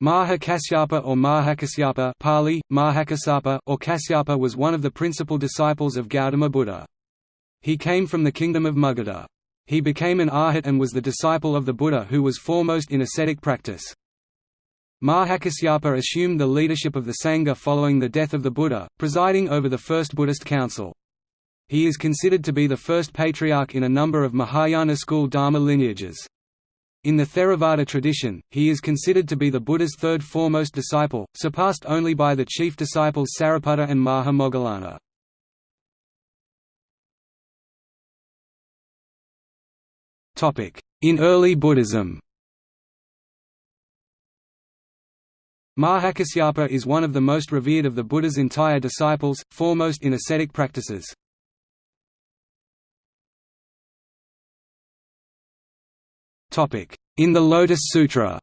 Maha Kasyapa or Mahakasyapa Pali, Mahakasapa, or Kasyapa was one of the principal disciples of Gautama Buddha. He came from the kingdom of Magadha. He became an arhat and was the disciple of the Buddha who was foremost in ascetic practice. Mahakasyapa assumed the leadership of the Sangha following the death of the Buddha, presiding over the first Buddhist council. He is considered to be the first patriarch in a number of Mahayana school Dharma lineages. In the Theravada tradition, he is considered to be the Buddha's third foremost disciple, surpassed only by the chief disciples Sariputta and Maha Moggallana. In early Buddhism Mahakasyapa is one of the most revered of the Buddha's entire disciples, foremost in ascetic practices. In the Lotus Sutra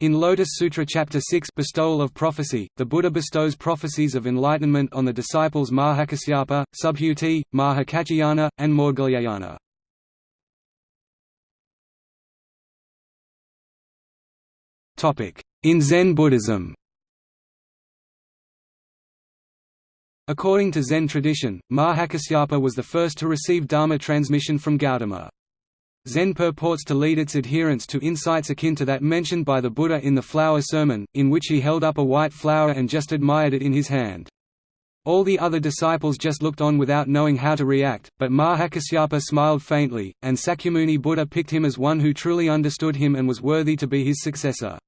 In Lotus Sutra Chapter 6 Bestowal of Prophecy, the Buddha bestows prophecies of enlightenment on the disciples Mahakasyapa, Subhuti, Mahakaccayana, and Maudgalyayana. In Zen Buddhism According to Zen tradition, Mahakasyapa was the first to receive Dharma transmission from Gautama. Zen purports to lead its adherents to insights akin to that mentioned by the Buddha in the Flower Sermon, in which he held up a white flower and just admired it in his hand. All the other disciples just looked on without knowing how to react, but Mahakasyapa smiled faintly, and Sakyamuni Buddha picked him as one who truly understood him and was worthy to be his successor.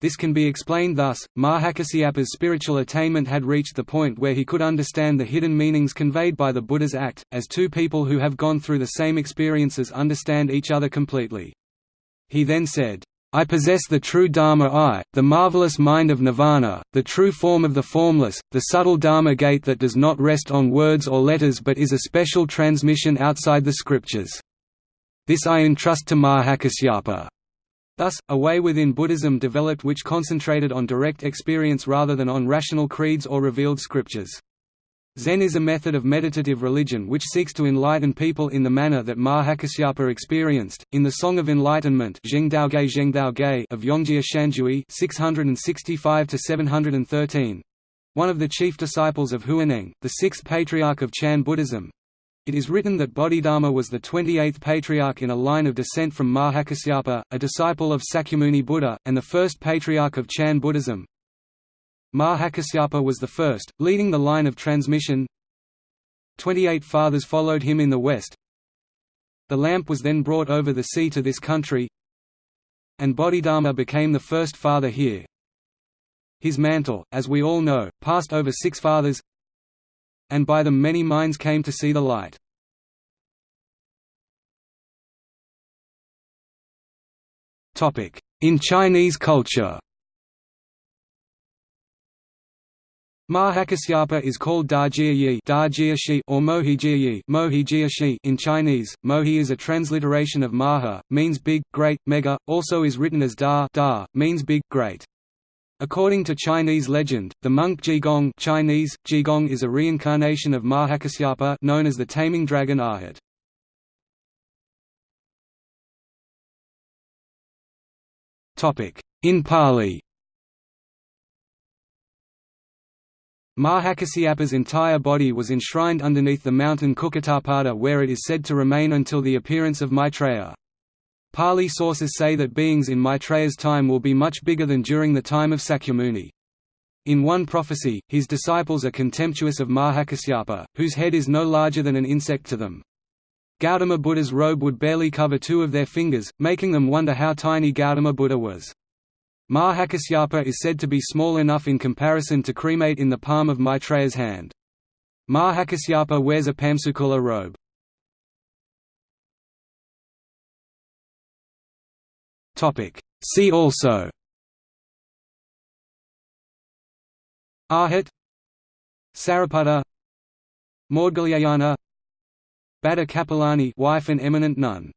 This can be explained thus, Mahakasyapa's spiritual attainment had reached the point where he could understand the hidden meanings conveyed by the Buddha's act, as two people who have gone through the same experiences understand each other completely. He then said, I possess the true Dharma eye, the marvelous mind of Nirvana, the true form of the formless, the subtle Dharma gate that does not rest on words or letters but is a special transmission outside the scriptures. This I entrust to Mahakasyapa. Thus, a way within Buddhism developed which concentrated on direct experience rather than on rational creeds or revealed scriptures. Zen is a method of meditative religion which seeks to enlighten people in the manner that Mahakasyapa experienced. In the Song of Enlightenment of Yongjia Shanjui 665 one of the chief disciples of Huineng, the sixth patriarch of Chan Buddhism, it is written that Bodhidharma was the 28th patriarch in a line of descent from Mahakasyapa, a disciple of Sakyamuni Buddha, and the first patriarch of Chan Buddhism. Mahakasyapa was the first, leading the line of transmission. Twenty-eight fathers followed him in the west. The lamp was then brought over the sea to this country, and Bodhidharma became the first father here. His mantle, as we all know, passed over six fathers, and by them many minds came to see the light. In Chinese culture Mahakasyapa is called Dajia Yi or Mohi Mohi in Chinese. Mohi is a transliteration of Maha, means big, great, mega, also is written as Da, da means big, great. According to Chinese legend, the monk Jigong Chinese, Jigong is a reincarnation of Mahakasyapa known as the taming dragon Arhat. In Pali Mahakasyapa's entire body was enshrined underneath the mountain Kukatapada where it is said to remain until the appearance of Maitreya. Pali sources say that beings in Maitreya's time will be much bigger than during the time of Sakyamuni. In one prophecy, his disciples are contemptuous of Mahakasyapa, whose head is no larger than an insect to them. Gautama Buddha's robe would barely cover two of their fingers, making them wonder how tiny Gautama Buddha was. Mahakasyapa is said to be small enough in comparison to cremate in the palm of Maitreya's hand. Mahakasyapa wears a Pamsukula robe. See also Arhat Sariputta Maudgalyayana Bhadda Kapilani wife and eminent nun